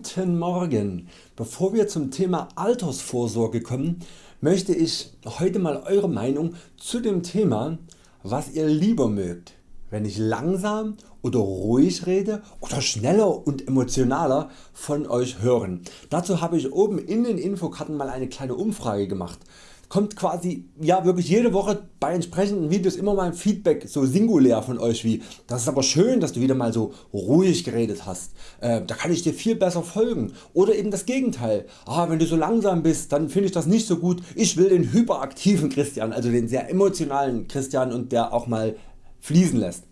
Guten Morgen! Bevor wir zum Thema Altersvorsorge kommen, möchte ich heute mal Eure Meinung zu dem Thema was ihr lieber mögt, wenn ich langsam oder ruhig rede oder schneller und emotionaler von Euch hören. Dazu habe ich oben in den Infokarten mal eine kleine Umfrage gemacht kommt quasi ja wirklich jede Woche bei entsprechenden Videos immer mal ein Feedback so singulär von Euch wie das ist aber schön dass du wieder mal so ruhig geredet hast, äh, da kann ich dir viel besser folgen. Oder eben das Gegenteil, ah, wenn du so langsam bist dann finde ich das nicht so gut, ich will den hyperaktiven Christian, also den sehr emotionalen Christian und der auch mal fließen lässt.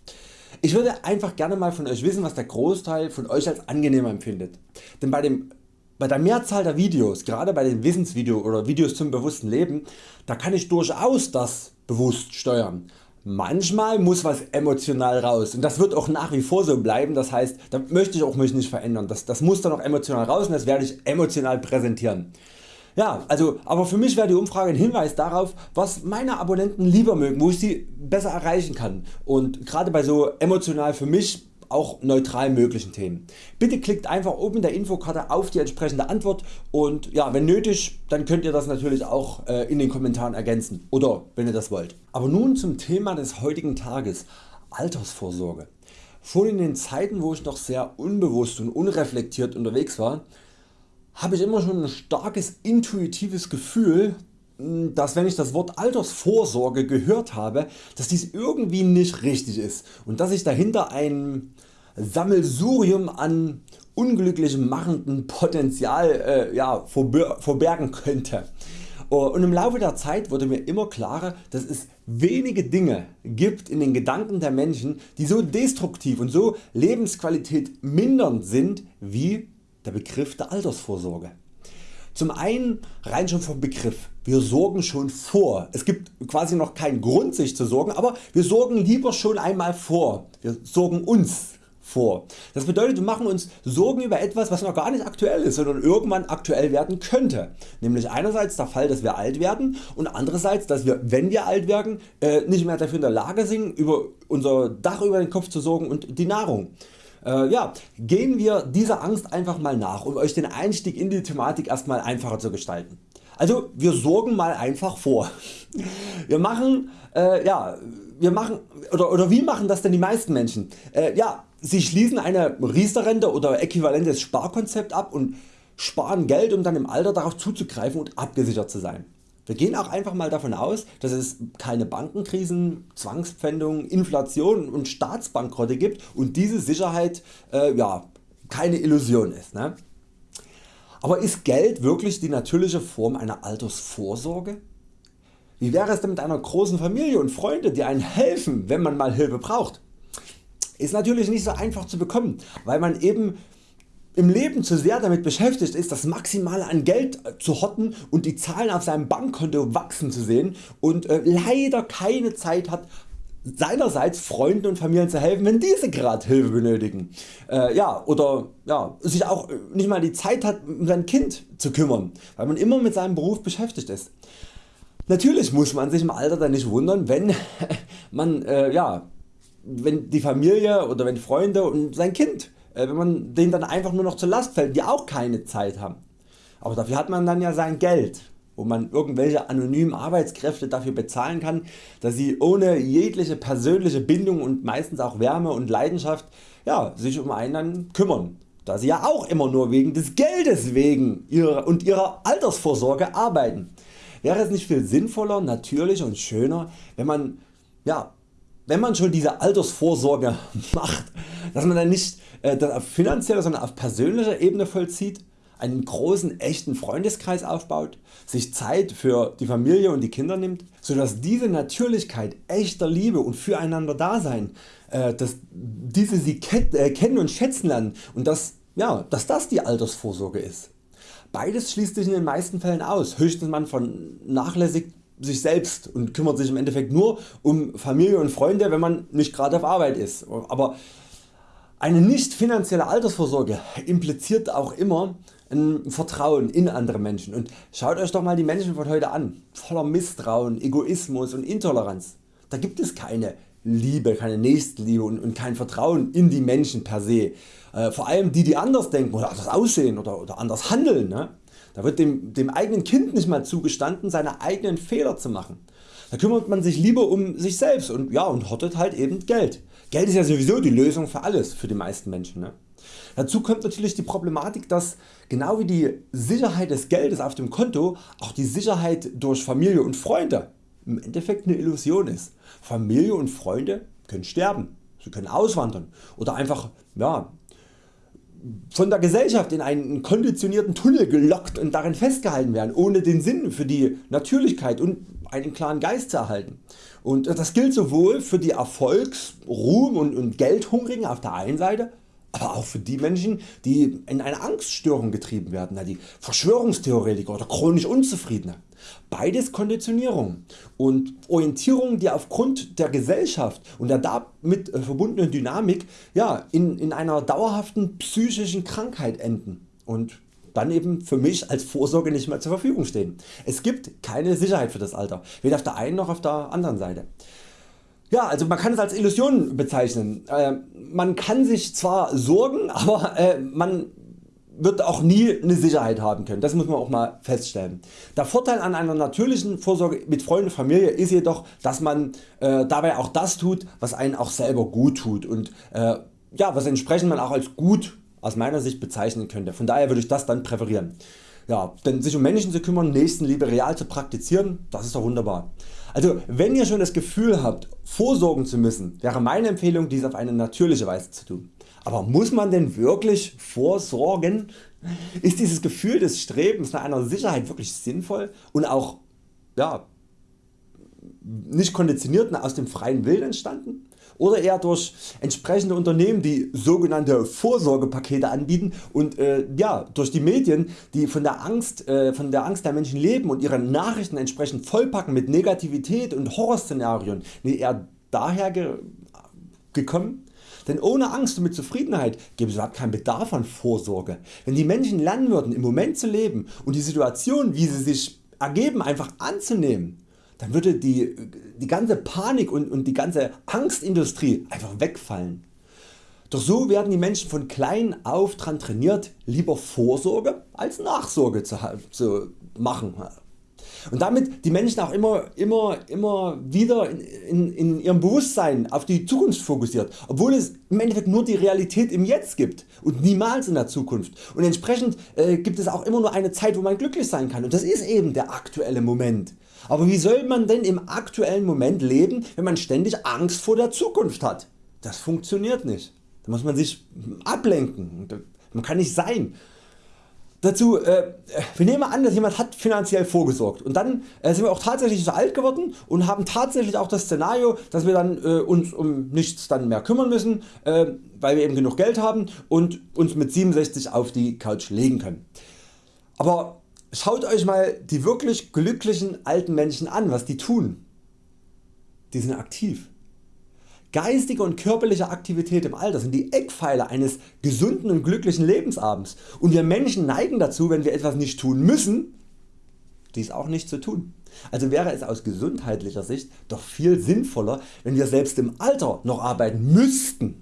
Ich würde einfach gerne mal von Euch wissen was der Großteil von Euch als angenehm empfindet, denn bei dem bei der Mehrzahl der Videos, gerade bei den Wissensvideos oder Videos zum bewussten Leben, da kann ich durchaus das bewusst steuern. Manchmal muss was emotional raus und das wird auch nach wie vor so bleiben, das heißt da möchte ich auch mich nicht verändern, das, das muss dann auch emotional raus und das werde ich emotional präsentieren. Ja, also, aber für mich wäre die Umfrage ein Hinweis darauf was meine Abonnenten lieber mögen, wo ich sie besser erreichen kann und gerade bei so emotional für mich auch neutral möglichen Themen. Bitte klickt einfach oben in der Infokarte auf die entsprechende Antwort und ja, wenn nötig dann könnt ihr das natürlich auch äh, in den Kommentaren ergänzen oder wenn ihr das wollt. Aber nun zum Thema des heutigen Tages Altersvorsorge. Schon in den Zeiten wo ich noch sehr unbewusst und unreflektiert unterwegs war, habe ich immer schon ein starkes intuitives Gefühl dass wenn ich das Wort Altersvorsorge gehört habe, dass dies irgendwie nicht richtig ist und dass sich dahinter ein Sammelsurium an unglücklich machenden Potenzial äh, ja, verbergen könnte. Oh, und im Laufe der Zeit wurde mir immer klarer dass es wenige Dinge gibt in den Gedanken der Menschen die so destruktiv und so Lebensqualität mindernd sind wie der Begriff der Altersvorsorge. Zum einen rein schon vom Begriff, wir sorgen schon vor. Es gibt quasi noch keinen Grund sich zu sorgen, aber wir sorgen lieber schon einmal vor. Wir sorgen uns vor. Das bedeutet wir machen uns Sorgen über etwas was noch gar nicht aktuell ist, sondern irgendwann aktuell werden könnte. Nämlich einerseits der Fall dass wir alt werden und andererseits dass wir wenn wir alt werden äh, nicht mehr dafür in der Lage sind über unser Dach über den Kopf zu sorgen und die Nahrung. Äh, ja, gehen wir dieser Angst einfach mal nach, um Euch den Einstieg in die Thematik erstmal einfacher zu gestalten. Also wir sorgen mal einfach vor. Wir machen, äh, ja, wir machen oder, oder wie machen das denn die meisten Menschen? Äh, ja, sie schließen eine Riester-Rente oder äquivalentes Sparkonzept ab und sparen Geld um dann im Alter darauf zuzugreifen und abgesichert zu sein. Wir gehen auch einfach mal davon aus, dass es keine Bankenkrisen, Zwangspfändungen, Inflation und Staatsbankrotte gibt und diese Sicherheit äh, ja, keine Illusion ist. Ne? Aber ist Geld wirklich die natürliche Form einer Altersvorsorge? Wie wäre es denn mit einer großen Familie und Freunde die einem helfen wenn man mal Hilfe braucht? Ist natürlich nicht so einfach zu bekommen, weil man eben im Leben zu sehr damit beschäftigt ist das Maximale an Geld zu horten und die Zahlen auf seinem Bankkonto wachsen zu sehen und äh, leider keine Zeit hat seinerseits Freunden und Familien zu helfen wenn diese gerade Hilfe benötigen äh, ja, oder ja, sich auch nicht mal die Zeit hat um sein Kind zu kümmern, weil man immer mit seinem Beruf beschäftigt ist. Natürlich muss man sich im Alter dann nicht wundern wenn man äh, ja, wenn die Familie oder wenn Freunde und sein Kind äh, wenn man denen dann einfach nur noch zur Last fällt, die auch keine Zeit haben. Aber dafür hat man dann ja sein Geld, wo man irgendwelche anonymen Arbeitskräfte dafür bezahlen kann, dass sie ohne jegliche persönliche Bindung und meistens auch Wärme und Leidenschaft ja, sich um einen dann kümmern, da sie ja auch immer nur wegen des Geldes wegen ihrer und ihrer Altersvorsorge arbeiten. Wäre es nicht viel sinnvoller, natürlicher und schöner, wenn man, ja, wenn man schon diese Altersvorsorge macht, dass man dann nicht äh, auf finanzieller sondern auf persönlicher Ebene vollzieht, einen großen echten Freundeskreis aufbaut, sich Zeit für die Familie und die Kinder nimmt, so dass diese Natürlichkeit echter Liebe und füreinander Dasein, äh, dass diese sie äh, kennen und schätzen lernen und dass, ja, dass das die Altersvorsorge ist. Beides schließt sich in den meisten Fällen aus, höchstens man vernachlässigt sich selbst und kümmert sich im Endeffekt nur um Familie und Freunde wenn man nicht gerade auf Arbeit ist. Aber eine nicht finanzielle Altersvorsorge impliziert auch immer ein Vertrauen in andere Menschen und schaut Euch doch mal die Menschen von heute an, voller Misstrauen, Egoismus und Intoleranz. Da gibt es keine Liebe, keine Nächstenliebe und, und kein Vertrauen in die Menschen per se. Äh, vor allem die die anders denken oder anders aussehen oder, oder anders handeln. Ne? Da wird dem, dem eigenen Kind nicht mal zugestanden seine eigenen Fehler zu machen. Da kümmert man sich lieber um sich selbst und, ja, und hortet halt eben Geld. Geld ist ja sowieso die Lösung für alles für die meisten Menschen. Ne? Dazu kommt natürlich die Problematik, dass genau wie die Sicherheit des Geldes auf dem Konto auch die Sicherheit durch Familie und Freunde im Endeffekt eine Illusion ist. Familie und Freunde können sterben, sie können auswandern oder einfach ja, von der Gesellschaft in einen konditionierten Tunnel gelockt und darin festgehalten werden, ohne den Sinn für die Natürlichkeit und einen klaren Geist zu erhalten. Und das gilt sowohl für die Erfolgs-, Ruhm- und, und Geldhungrigen auf der einen Seite, aber auch für die Menschen die in eine Angststörung getrieben werden, die Verschwörungstheoretiker oder chronisch Unzufriedene. Beides Konditionierung und Orientierung die aufgrund der Gesellschaft und der damit äh, verbundenen Dynamik ja, in, in einer dauerhaften psychischen Krankheit enden und dann eben für mich als Vorsorge nicht mehr zur Verfügung stehen. Es gibt keine Sicherheit für das Alter, weder auf der einen noch auf der anderen Seite. Ja, also man kann es als Illusion bezeichnen. Man kann sich zwar sorgen, aber äh, man wird auch nie eine Sicherheit haben können. Das muss man auch mal feststellen. Der Vorteil an einer natürlichen Vorsorge mit Freunden und Familie ist jedoch, dass man äh, dabei auch das tut, was einen auch selber gut tut und äh, ja, was entsprechend man auch als gut aus meiner Sicht bezeichnen könnte. Von daher würde ich das dann präferieren. Ja, denn sich um Menschen zu kümmern, Nächstenliebe real zu praktizieren, das ist doch wunderbar. Also wenn ihr schon das Gefühl habt vorsorgen zu müssen, wäre meine Empfehlung dies auf eine natürliche Weise zu tun. Aber muss man denn wirklich vorsorgen? Ist dieses Gefühl des Strebens nach einer Sicherheit wirklich sinnvoll und auch ja, nicht konditioniert aus dem freien Willen entstanden? Oder eher durch entsprechende Unternehmen die sogenannte Vorsorgepakete anbieten und äh, ja, durch die Medien die von der, Angst, äh, von der Angst der Menschen leben und ihre Nachrichten entsprechend vollpacken mit Negativität und Horrorszenarien eher daher ge gekommen? Denn ohne Angst und mit Zufriedenheit gäbe es überhaupt keinen Bedarf an Vorsorge. Wenn die Menschen lernen würden im Moment zu leben und die Situation wie sie sich ergeben einfach anzunehmen, dann würde die, die ganze Panik und, und die ganze Angstindustrie einfach wegfallen. Doch so werden die Menschen von klein auf daran trainiert lieber Vorsorge als Nachsorge zu, zu machen und damit die Menschen auch immer, immer, immer wieder in, in, in, ihrem Bewusstsein auf die Zukunft fokussiert, obwohl es im Endeffekt nur die Realität im Jetzt gibt und niemals in der Zukunft und entsprechend äh, gibt es auch immer nur eine Zeit wo man glücklich sein kann und das ist eben der aktuelle Moment. Aber wie soll man denn im aktuellen Moment leben wenn man ständig Angst vor der Zukunft hat? Das funktioniert nicht. Da muss man sich ablenken. Man kann nicht sein. Dazu, äh, wir nehmen an dass jemand hat finanziell vorgesorgt und dann äh, sind wir auch tatsächlich so alt geworden und haben tatsächlich auch das Szenario dass wir dann äh, uns um nichts dann mehr kümmern müssen äh, weil wir eben genug Geld haben und uns mit 67 auf die Couch legen können. Aber Schaut Euch mal die wirklich glücklichen alten Menschen an was die tun. Die sind aktiv. Geistige und körperliche Aktivität im Alter sind die Eckpfeiler eines gesunden und glücklichen Lebensabends und wir Menschen neigen dazu wenn wir etwas nicht tun müssen, dies auch nicht zu tun. Also wäre es aus gesundheitlicher Sicht doch viel sinnvoller wenn wir selbst im Alter noch arbeiten müssten.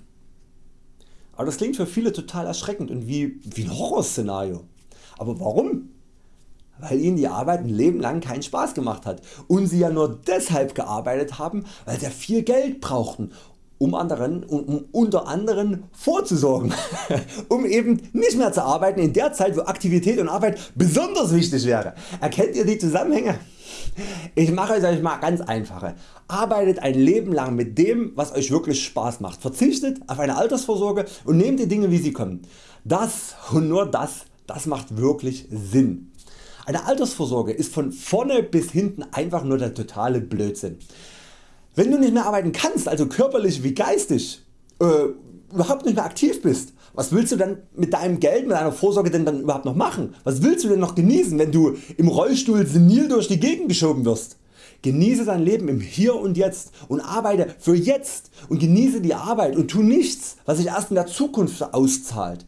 Aber das klingt für viele total erschreckend und wie, wie ein Horrorszenario. Aber warum? Weil ihnen die Arbeit ein Leben lang keinen Spaß gemacht hat und sie ja nur deshalb gearbeitet haben weil sie viel Geld brauchten um, anderen, um unter anderem vorzusorgen, um eben nicht mehr zu arbeiten in der Zeit wo Aktivität und Arbeit besonders wichtig wäre. Erkennt ihr die Zusammenhänge? Ich mache es Euch mal ganz einfache. Arbeitet ein Leben lang mit dem was Euch wirklich Spaß macht, verzichtet auf eine Altersvorsorge und nehmt die Dinge wie sie kommen. Das und nur das, das macht wirklich Sinn. Eine Altersvorsorge ist von vorne bis hinten einfach nur der totale Blödsinn. Wenn du nicht mehr arbeiten kannst, also körperlich wie geistig, äh, überhaupt nicht mehr aktiv bist, was willst du dann mit deinem Geld, mit deiner Vorsorge denn dann überhaupt noch machen? Was willst du denn noch genießen wenn du im Rollstuhl senil durch die Gegend geschoben wirst? Genieße dein Leben im Hier und Jetzt und arbeite für jetzt und genieße die Arbeit und tu nichts was sich erst in der Zukunft auszahlt.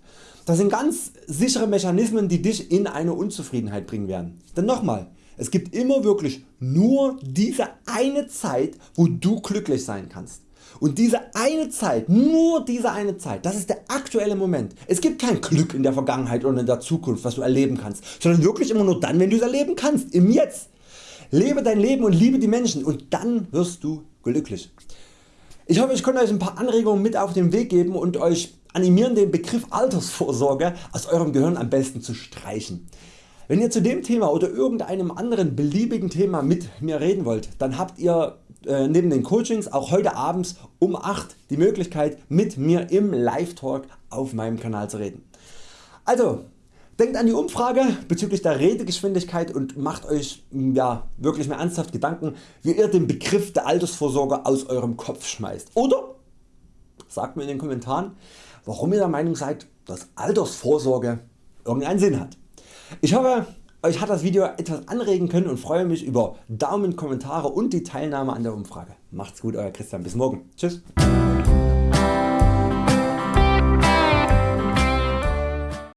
Das sind ganz sichere Mechanismen die dich in eine Unzufriedenheit bringen werden. Denn nochmal, es gibt immer wirklich nur diese eine Zeit wo du glücklich sein kannst. und diese eine Zeit, nur diese eine Zeit, das ist der aktuelle Moment. Es gibt kein Glück in der Vergangenheit oder in der Zukunft was du erleben kannst, sondern wirklich immer nur dann wenn du es erleben kannst, im Jetzt. Lebe dein Leben und liebe die Menschen und dann wirst du glücklich. Ich hoffe ich konnte Euch ein paar Anregungen mit auf den Weg geben und Euch animieren den Begriff Altersvorsorge aus Eurem Gehirn am besten zu streichen. Wenn ihr zu dem Thema oder irgendeinem anderen beliebigen Thema mit mir reden wollt, dann habt ihr äh, neben den Coachings auch heute abends um 8 die Möglichkeit mit mir im Live Talk auf meinem Kanal zu reden. Also denkt an die Umfrage bezüglich der Redegeschwindigkeit und macht Euch ja, wirklich mehr ernsthaft Gedanken wie ihr den Begriff der Altersvorsorge aus Eurem Kopf schmeißt. Oder sagt mir in den Kommentaren warum ihr der Meinung seid dass Altersvorsorge irgendeinen Sinn hat. Ich hoffe Euch hat das Video etwas anregen können und freue mich über Daumen, Kommentare und die Teilnahme an der Umfrage. Macht's gut Euer Christian, bis morgen. Tschüss.